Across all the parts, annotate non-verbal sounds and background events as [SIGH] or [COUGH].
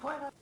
Fuera.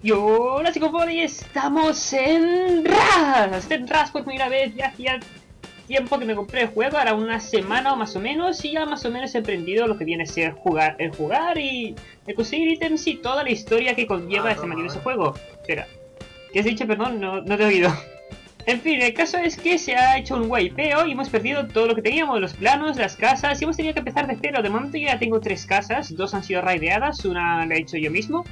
Y hola chicos, y estamos en RAS, en RAS por primera vez, ya hacía tiempo que me compré el juego, ahora una semana o más o menos, y ya más o menos he aprendido lo que viene a ser jugar, el jugar y el conseguir ítems y toda la historia que conlleva Ah, este toma, maravilloso juego. Espera, ¿qué has dicho? Perdón, no, no te he oído. [LAUGHS] En fin, el caso es que se ha hecho un wipeo y hemos perdido todo lo que teníamos, los planos, las casas, y hemos tenido que empezar de cero. De momento ya tengo tres casas, dos han sido raideadas, una la he hecho yo mismo,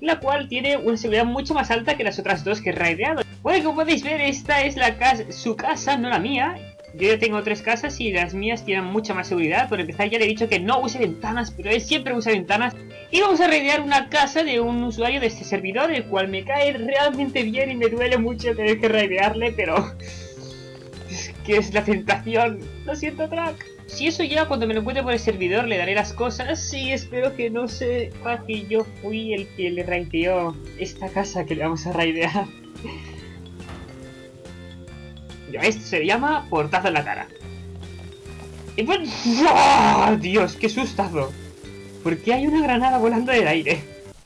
la cual tiene una seguridad mucho más alta que las otras dos que he raideado. Bueno, como podéis ver, esta es la casa, su casa, no la mía. Yo ya tengo tres casas y las mías tienen mucha más seguridad. Por empezar ya le he dicho que no use ventanas, pero él siempre usa ventanas. Y vamos a raidear una casa de un usuario de este servidor, el cual me cae realmente bien y me duele mucho tener que raidearle, pero... [LAUGHS] Es que es la tentación. Lo siento, Track. Si eso ya cuando me lo encuentre por el servidor le daré las cosas y espero que no sepa que yo fui el que le raideó esta casa que le vamos a raidear. [LAUGHS] Esto se llama portazo en la cara. Y pues... ¡Buah! Dios, qué sustazo. ¿Por qué hay una granada volando en el aire?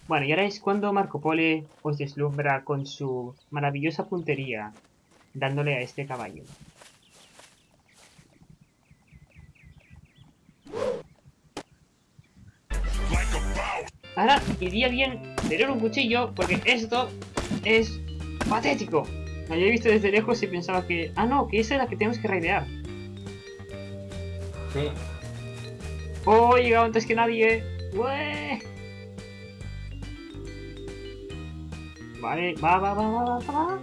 Bueno, y ahora es cuando Marco Pole os deslumbra con su maravillosa puntería, dándole a este caballo. Ahora iría bien tener un cuchillo porque esto es patético. La había visto desde lejos y pensaba que... Ah, no, que esa es la que tenemos que raidear. Sí. Oh, he llegado antes que nadie. ¡Ué! Vale, va, va, va, va, va, va.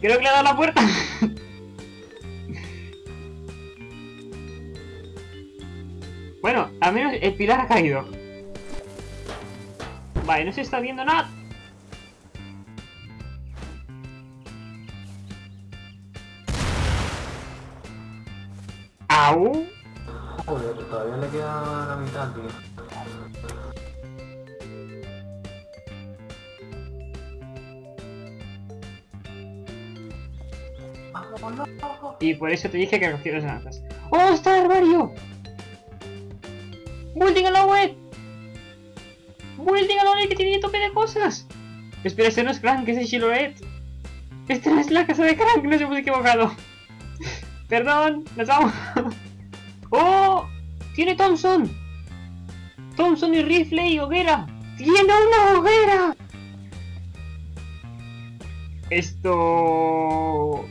Creo que le he dado la puerta. [LAUGHS] bueno, al menos el pilar ha caído. Vale, no se está viendo nada. ¡Au! Joder, todavía le queda la mitad, tío. Y por eso te dije que cogieras naranjas. ¡Oh, está el armario! ¡Building a la web! ¡Building a la que tiene tope de cosas! Espera, este no es Crank, ese es Shiloret. Esta es la casa de Crank, nos hemos equivocado. [LAUGHS] Perdón, nos vamos. [LAUGHS] ¡Oh! ¡Tiene Thompson! Thompson y rifle y hoguera. ¡Tiene una hoguera! Esto...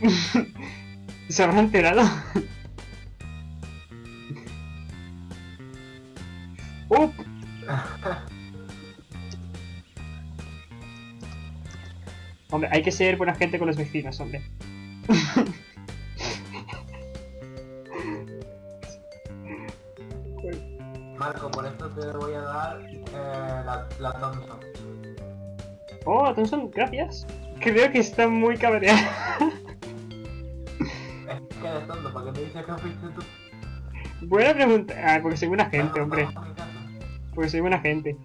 [LAUGHS] ¿Se habrá enterado? Hay que ser buena gente con los vecinos, hombre. Marco, por esto te voy a dar eh, la, la Thompson. Oh, Thompson, gracias. Creo que está muy cabreado. Es que eres tonto, ¿para qué me dices que fuiste tú? Buena pregunta. Ah, porque soy buena gente, hombre. Porque soy buena gente.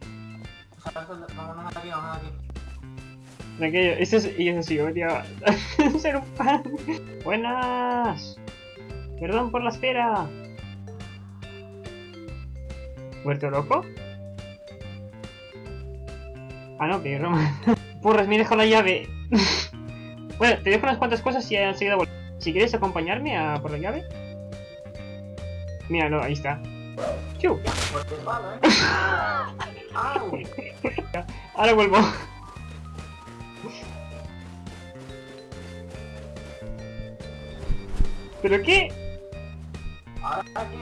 Vámonos aquí, vámonos aquí. Tranquilo, eso es, y eso sí, yo tío. [LAUGHS] ser un pan. Buenas. Perdón por la espera. ¿Muerto loco? Ah, no, que Roma. Porras, [LAUGHS] me he dejado la llave. [LAUGHS] bueno, te dejo unas cuantas cosas y enseguida vuelvo. Si quieres acompañarme a por la llave. Míralo, ahí está. Chu. ¿eh? ¡Au! Ahora vuelvo. ¿Pero qué? ¿Ahora qué?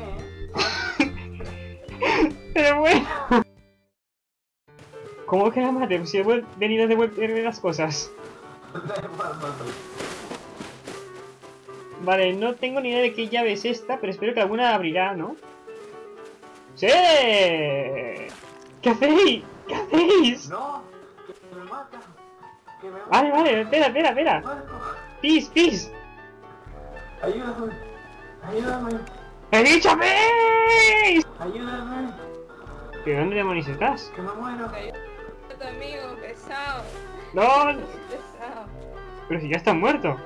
Pero bueno. ¿Cómo que la madre? Si he venido a devolverme las cosas. Vale, no tengo ni idea de qué llave es esta, pero espero que alguna abrirá, ¿no? ¡Sí! ¿Qué hacéis? ¿Qué hacéis? No, que me mata. Que me Vale, vale, espera, espera, espera. Pis, pis. Ayúdame. Ayúdame. ¡He dicho pis! Ayúdame. ¿Pero dónde demonios estás? Que me muero. Tu amigo, pesado. ¡No! [LAUGHS] Pesado. Pero si ya estás muerto.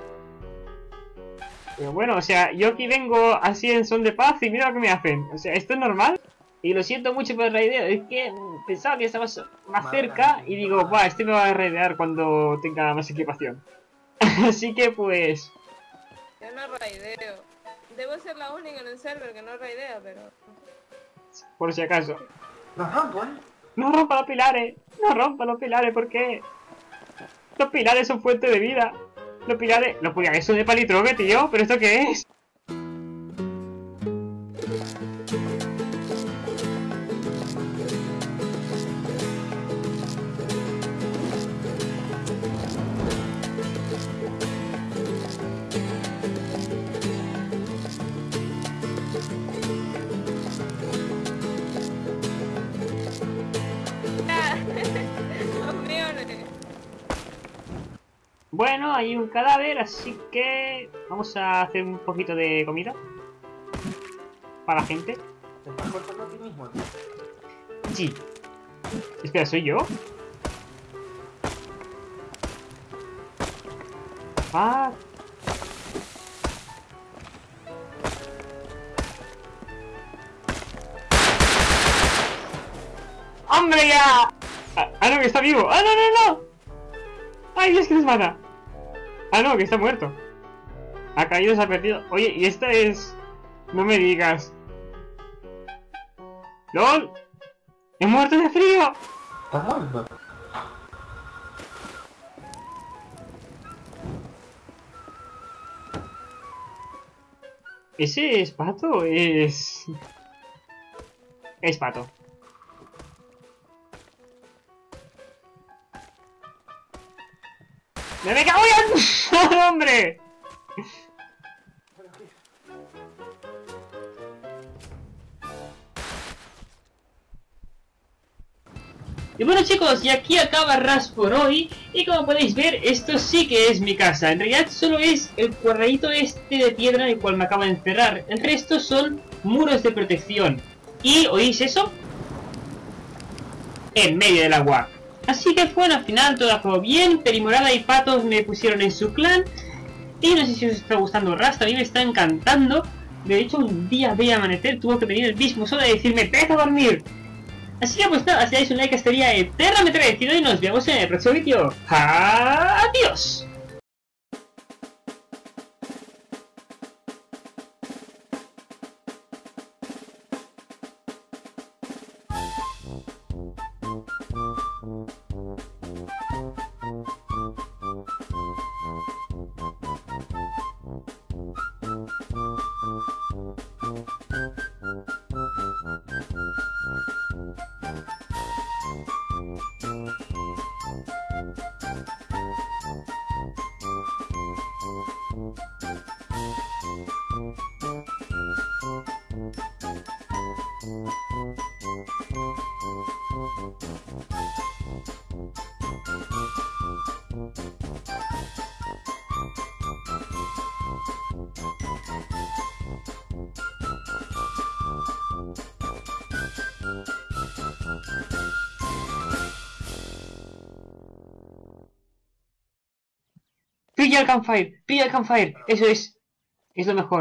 Pero bueno, o sea, yo aquí vengo así en son de paz y mira lo que me hacen. O sea, ¿esto es normal? Y lo siento mucho por el raideo, es que pensaba que estabas más cerca y digo, va, este me va a raidear cuando tenga más equipación. [LAUGHS] Así que pues... Yo no raideo. Debo ser la única en el server que no raidea, pero... Por si acaso. Los rompo, eh. No rompa los pilares, no rompa los pilares, ¿por qué? Los pilares son fuente de vida. Los pilares... Los pilares son de palitroque, tío, ¿pero esto qué es? Bueno, hay un cadáver, así que vamos a hacer un poquito de comida. Para la gente. Te estás cortando a ti mismo. Sí. Espera, ¿soy yo? Ah. ¡Hombre ya! Ah, ah, no, que está vivo. ¡Ah, no, no, no! ¡Ay, Dios, que nos mata! Ah, no, que está muerto. Ha caído, se ha perdido. Oye, y esta es... No me digas. ¡LOL! ¡He muerto de frío! Ese es pato, es... Es pato. ¡Me me cago en... ¡Hombre! Y bueno chicos, y aquí acaba Ras por hoy. Y como podéis ver, esto sí que es mi casa. En realidad solo es el cuadradito este de piedra en el cual me acabo de encerrar El resto son muros de protección. ¿Y oís eso? En medio del agua Así que bueno, al final todo acabó bien Perimorada y Patos me pusieron en su clan Y no sé si os está gustando Rast, a mí me está encantando De hecho un día veía amanecer Tuvo que venir el mismo solo y decirme ¡Vete a dormir! Así que pues nada, si dais un like estaría eternamente agradecido y nos vemos en el próximo vídeo. ¡Adiós! Pilla el campfire, pilla el campfire, eso es, es lo mejor.